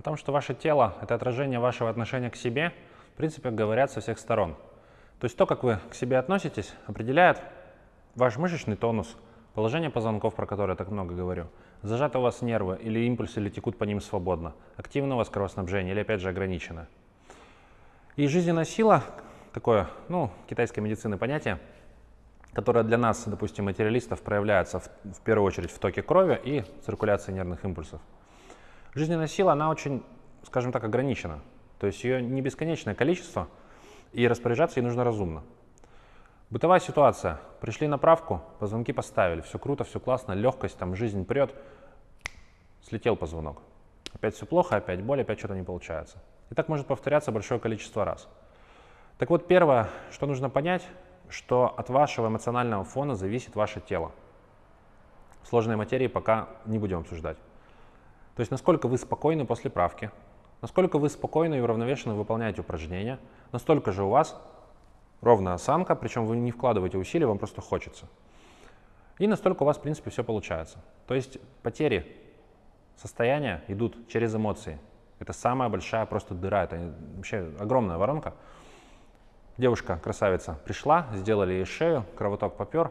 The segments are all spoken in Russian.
О том, что ваше тело — это отражение вашего отношения к себе, в принципе, говорят со всех сторон. То есть то, как вы к себе относитесь, определяет ваш мышечный тонус, положение позвонков, про которое я так много говорю, зажаты у вас нервы или импульсы, или текут по ним свободно, активно у вас кровоснабжение или, опять же, ограничено. И жизненная сила, такое, ну, китайской медицины понятие, которое для нас, допустим, материалистов, проявляется в, в первую очередь в токе крови и циркуляции нервных импульсов. Жизненная сила, она очень, скажем так, ограничена. То есть ее не бесконечное количество, и распоряжаться ей нужно разумно. Бытовая ситуация. Пришли на правку, позвонки поставили, все круто, все классно, легкость, там жизнь прет, слетел позвонок. Опять все плохо, опять боль, опять что-то не получается. И так может повторяться большое количество раз. Так вот, первое, что нужно понять, что от вашего эмоционального фона зависит ваше тело. Сложные материи пока не будем обсуждать. То есть насколько вы спокойны после правки, насколько вы спокойно и уравновешенно выполняете упражнения, настолько же у вас ровная осанка, причем вы не вкладываете усилия, вам просто хочется. И настолько у вас, в принципе, все получается. То есть потери состояния идут через эмоции. Это самая большая просто дыра, это вообще огромная воронка. Девушка, красавица, пришла, сделали ей шею, кровоток попер,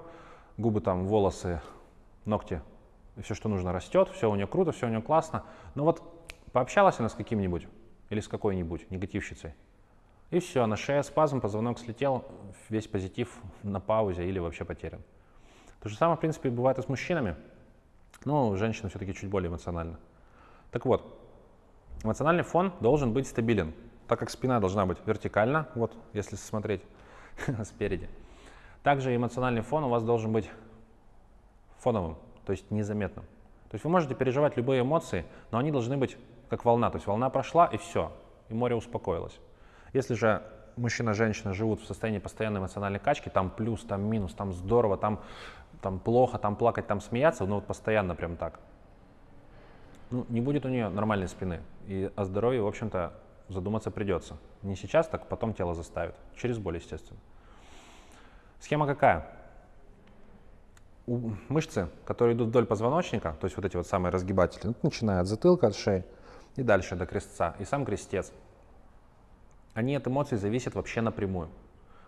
губы там, волосы, ногти, все, что нужно, растет, все у нее круто, все у нее классно. Но вот пообщалась она с каким-нибудь или с какой-нибудь негативщицей, и все, на шее спазм, позвонок слетел, весь позитив на паузе или вообще потерян. То же самое, в принципе, бывает и с мужчинами, но женщины все-таки чуть более эмоциональны. Так вот, эмоциональный фон должен быть стабилен так как спина должна быть вертикальна, вот если смотреть спереди. Также эмоциональный фон у вас должен быть фоновым, то есть незаметным. То есть вы можете переживать любые эмоции, но они должны быть как волна. То есть волна прошла и все, и море успокоилось. Если же мужчина и женщина живут в состоянии постоянной эмоциональной качки, там плюс, там минус, там здорово, там, там плохо, там плакать, там смеяться, ну вот постоянно прям так, ну, не будет у нее нормальной спины. И о здоровье, в общем-то, задуматься придется. Не сейчас, так потом тело заставит. Через боль, естественно. Схема какая? Мышцы, которые идут вдоль позвоночника, то есть вот эти вот самые разгибатели, начиная от затылка, от шеи и дальше до крестца, и сам крестец, они от эмоций зависят вообще напрямую.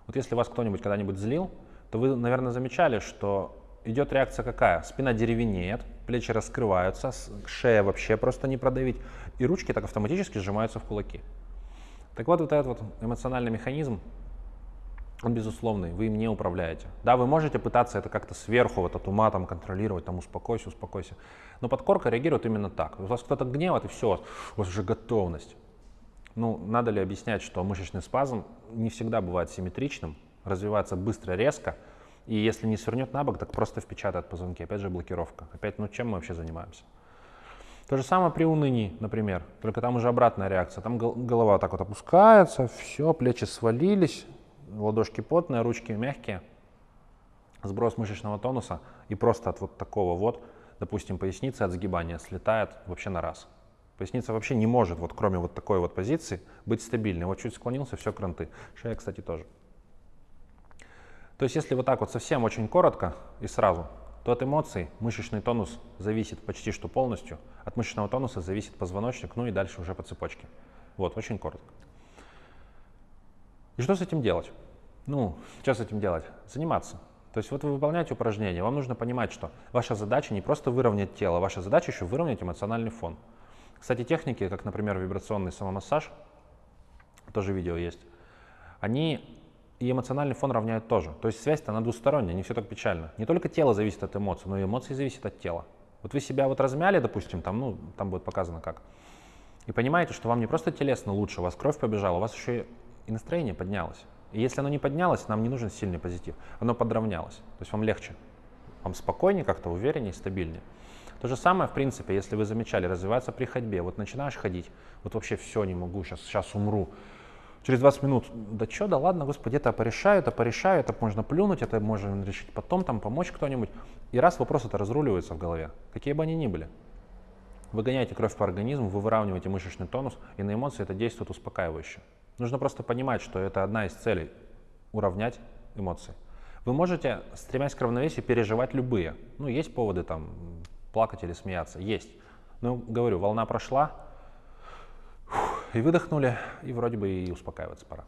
Вот если вас кто-нибудь когда-нибудь злил, то вы, наверное, замечали, что идет реакция какая? Спина деревенеет, плечи раскрываются, шея вообще просто не продавить, и ручки так автоматически сжимаются в кулаки. Так вот, вот этот вот эмоциональный механизм, он безусловный, вы им не управляете. Да, вы можете пытаться это как-то сверху, вот от ума там контролировать, там успокойся, успокойся. Но подкорка реагирует именно так. У вас кто-то гневает, и все, у вас уже готовность. Ну, надо ли объяснять, что мышечный спазм не всегда бывает симметричным, развивается быстро, резко, и если не свернет на бок, так просто впечатает позвонки. Опять же блокировка. Опять, ну чем мы вообще занимаемся? То же самое при унынии, например, только там уже обратная реакция. Там голова так вот опускается, все, плечи свалились, ладошки потные, ручки мягкие, сброс мышечного тонуса, и просто от вот такого вот, допустим, поясница от сгибания слетает вообще на раз. Поясница вообще не может, вот кроме вот такой вот позиции, быть стабильной. Вот чуть склонился, все, кранты. Шея, кстати, тоже. То есть если вот так вот совсем очень коротко и сразу, то от эмоций мышечный тонус зависит почти что полностью. От мышечного тонуса зависит позвоночник, ну и дальше уже по цепочке. Вот, очень коротко. Что с этим делать? Ну, что с этим делать? Заниматься. То есть вот вы выполняете упражнение, вам нужно понимать, что ваша задача не просто выровнять тело, ваша задача еще выровнять эмоциональный фон. Кстати, техники, как, например, вибрационный самомассаж, тоже видео есть, они и эмоциональный фон равняют тоже. То есть связь-то она двусторонняя, не все так печально. Не только тело зависит от эмоций, но и эмоции зависят от тела. Вот вы себя вот размяли, допустим, там, ну, там будет показано как, и понимаете, что вам не просто телесно лучше, у вас кровь побежала, у вас еще и настроение поднялось. И если оно не поднялось, нам не нужен сильный позитив, оно подравнялось. То есть вам легче, вам спокойнее как-то, увереннее, стабильнее. То же самое, в принципе, если вы замечали, развиваться при ходьбе. Вот начинаешь ходить, вот вообще все не могу, сейчас, сейчас умру через 20 минут, да что, да ладно, господи, это порешаю, это порешаю, это можно плюнуть, это можно решить потом, там помочь кто-нибудь. И раз вопрос это разруливается в голове, какие бы они ни были. Вы гоняете кровь по организму, вы выравниваете мышечный тонус, и на эмоции это действует успокаивающе. Нужно просто понимать, что это одна из целей – уравнять эмоции. Вы можете, стремясь к равновесию, переживать любые. Ну, есть поводы там плакать или смеяться, есть. Но, говорю, волна прошла, и выдохнули, и вроде бы и успокаиваться пора.